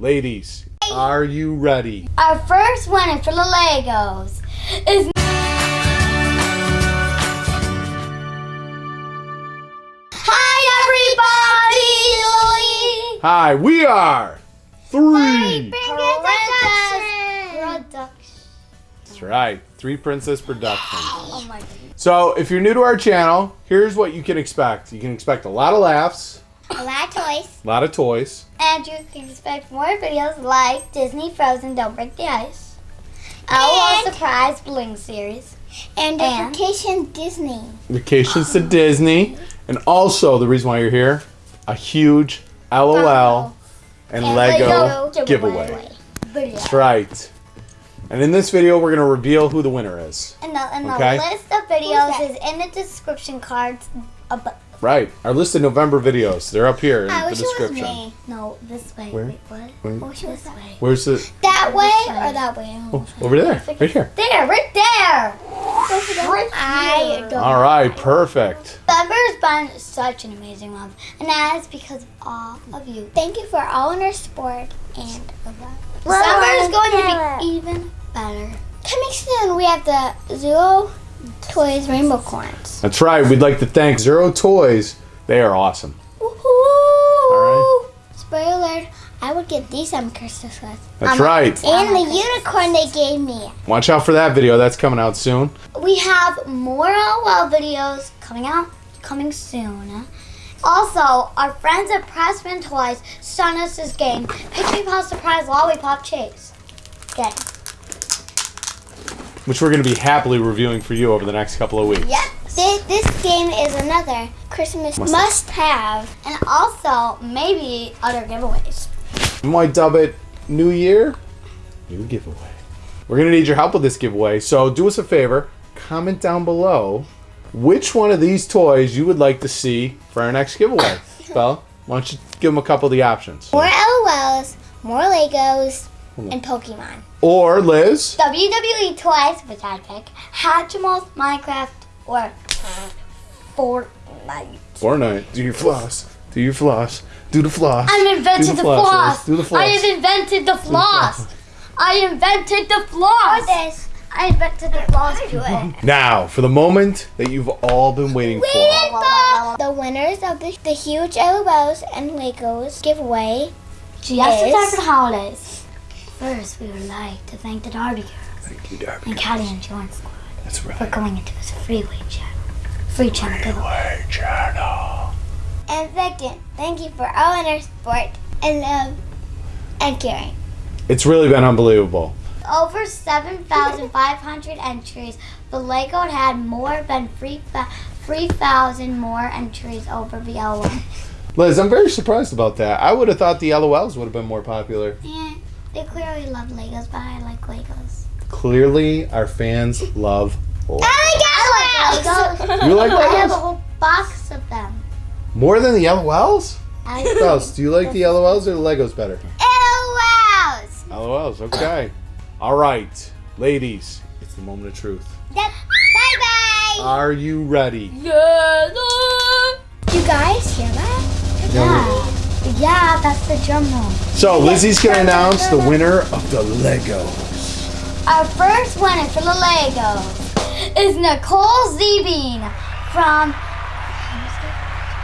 Ladies, are you ready? Our first winner for the Legos is. Hi, everybody! Hi, we are three. Princess Productions. That's right, Three Princess Productions. Oh my. So, if you're new to our channel, here's what you can expect. You can expect a lot of laughs, A lot of toys. a lot of toys, And you can expect more videos like Disney Frozen Don't Break the Ice. Our And- surprise bling series. And, And- Vacation Disney. vacations to Disney, and also the reason why you're here, a huge LOL and, Lego, giveaway. Video. That's right. And in this video, we're gonna reveal who the winner is. And the, and the Okay. list of videos Who's is in the description cards above. Right. Our list of November videos. They're up here in I the wish it was description. me. No, this way. Where? Wait, what? Wait. I wish it was This way. Where's the? That way way. or that way? Oh, over there. Right here. There, right there. Right I don't. All right. Perfect. Summer's been such an amazing month, and that is because of all of you. Thank you for all in our support and of Summer is going to be even better. Coming soon, we have the Zuru Toys Rainbocorns. That's right. We'd like to thank Zuru Toys. They are awesome. Woohoo! All Spoiler alert, I would get these on Christmas with. That's Um, right. And the unicorn they gave me. Watch out for that video. That's coming out soon. We have more LOL videos coming out, coming soon. Also, our friends at Pressman Toys sent us this game, Picture Pop Surprise Lollipop Chase. Game. Which we're going to be happily reviewing for you over the next couple of weeks. Yep. This, this game is another Christmas Must- must have. And also, maybe other giveaways. You might dub it New Year, New Giveaway. We're going to need your help with this giveaway. So do us a favor. Comment down below which one of these toys you would like to see for our next giveaway. Bella, why don't you give them a couple of the options? More LOLs, more Legos, and Pokemon. Or Liz. WWE twice, which I pick, Hatchimals, Minecraft, or Fortnite. Fortnite. Do your floss. Do your floss. Do the floss. I invented Do the, floss, floss. Do the floss. I have invented the floss. I invented the floss. this. I invented the floss. Do it. Now, for the moment that you've all been waiting for. The, the winners of the, the huge LOLs and Legos giveaway. Just in Yes. time for the holidays. First, we would like to thank the Darby Girls Thank you, Darby. and Callie and John Squad That's right. for going into this freeway channel. Free channel giveaway. Way channel. And second, thank you for all in our support and love and caring. It's really been unbelievable. Over 7,500 entries. The Lego had more than 3,000 more entries over the LOL. Liz, I'm very surprised about that. I would have thought the LOLs would have been more popular. Yeah, they clearly love Legos, but I like Legos. Clearly, our fans love Legos. I like Legos. You like Legos? I have a whole box of them. More than the LOLs? I What else? Do you like the LOLs or the Legos better? LOLs! LOLs, okay. All right, ladies, it's the moment of truth. Bye bye! Are you ready? Yeah, you guys hear that? yeah, yeah, that's the drum roll. So, Lizzie's gonna announce the winner of the Legos. Our first winner for the Legos is Nicole Zebine from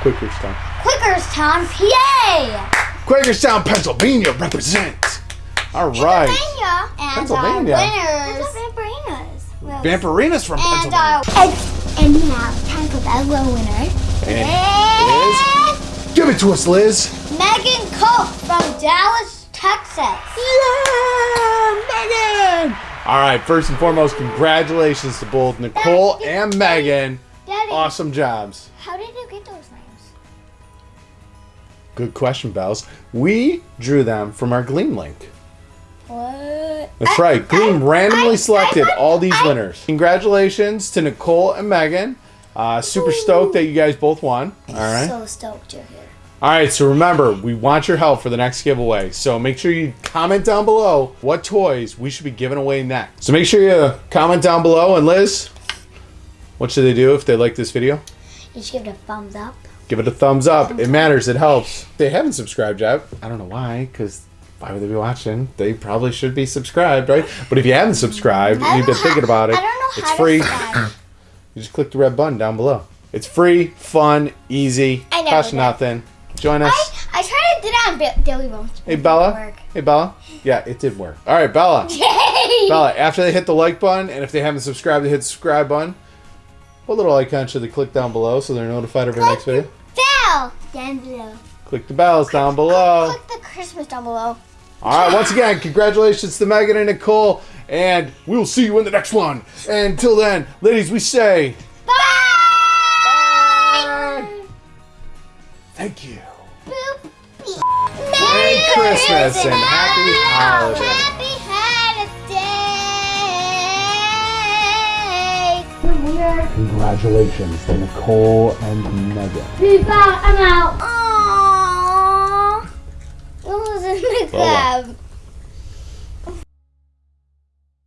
Quakerstown. Quakerstown, PA. Quakerstown, Pennsylvania, represent. All right. Pennsylvania. And Pennsylvania. our winners Vampirinas. Vampirina's from and Pennsylvania. our And, and now, time for the little winner. And Liz, give it to us, Liz. Megan from Dallas, Texas. Yeah, Megan. All right, first and foremost, congratulations to both Nicole and Megan. Daddy, Awesome jobs. how did you get those names? Good question, Bells. We drew them from our Gleam link. What? That's right. Gleam randomly I- selected I- all these I- winners. Congratulations to Nicole and Megan. Uh, super stoked that you guys both won. All right. So stoked you're here. All right. So remember, we want your help for the next giveaway. So make sure you comment down below what toys we should be giving away next. So make sure you comment down below. And Liz, what should they do if they like this video? You should give it a thumbs up. Give it a thumbs up. It matters. It helps. If they haven't subscribed yet. I don't know why, because why would they be watching? They probably should be subscribed, right? But if you haven't subscribed, and you've been thinking about it, I don't know it's free. You just click the red button down below. It's free, fun, easy, I know costs that. nothing. Join us. I, I tried to do that on Bi- Daily Bones. Hey Bella. Hey Bella. Yeah, it did work. All right, Bella. Yay! Bella. After they hit the like button, and if they haven't subscribed, they hit the subscribe button. What little icon should they click down below so they're notified of our next video? Bell down below. Click the bells down below. Click the Christmas down below. All right, once again, congratulations to Megan and Nicole, and we will see you in the next one. And until then, ladies, we say thank you. Boop. Merry Christmas and happy holidays. Happy holidays. Congratulations to Nicole and Megan. Peace out. I'm out. Aww. What was in the Bella. Uh, club?